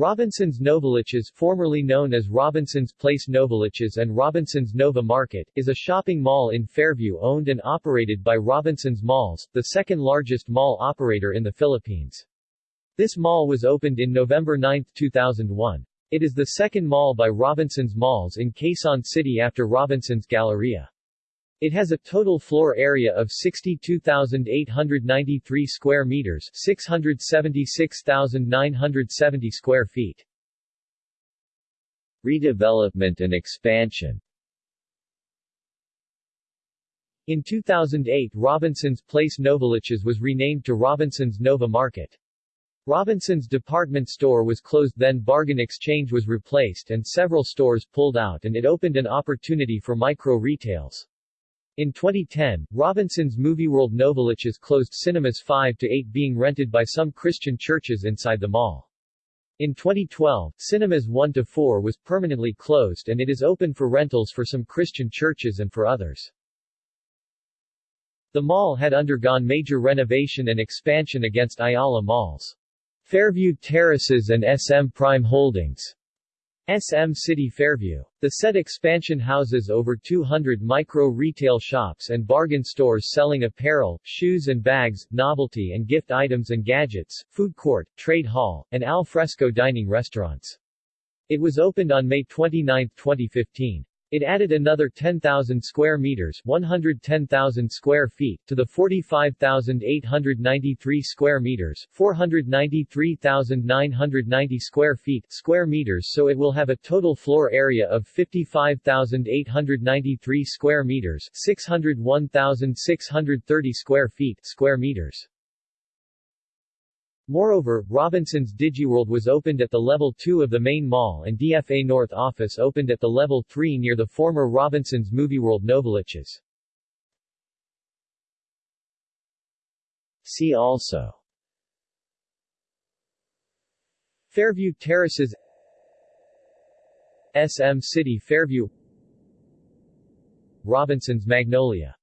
Robinson's Novaliches formerly known as Robinson's Place Novaliches and Robinson's Nova Market, is a shopping mall in Fairview owned and operated by Robinson's Malls, the second largest mall operator in the Philippines. This mall was opened in November 9, 2001. It is the second mall by Robinson's Malls in Quezon City after Robinson's Galleria. It has a total floor area of 62,893 square meters, 676,970 square feet. Redevelopment and expansion In 2008 Robinson's Place Novaliches was renamed to Robinson's Nova Market. Robinson's department store was closed then Bargain Exchange was replaced and several stores pulled out and it opened an opportunity for micro-retails. In 2010, Robinson's Movieworld Novaliches closed cinemas 5 to 8 being rented by some Christian churches inside the mall. In 2012, cinemas 1 to 4 was permanently closed and it is open for rentals for some Christian churches and for others. The mall had undergone major renovation and expansion against Ayala Malls. Fairview Terraces and SM Prime Holdings SM City Fairview. The said expansion houses over 200 micro-retail shops and bargain stores selling apparel, shoes and bags, novelty and gift items and gadgets, food court, trade hall, and al fresco dining restaurants. It was opened on May 29, 2015. It added another 10,000 square meters 110,000 square feet to the 45,893 square meters 493,990 square feet square meters so it will have a total floor area of 55,893 square meters 601,630 square feet square meters. Moreover, Robinson's DigiWorld was opened at the level 2 of the main mall and DFA North office opened at the level 3 near the former Robinson's Movieworld Novaliches. See also. Fairview Terraces. SM City Fairview. Robinson's Magnolia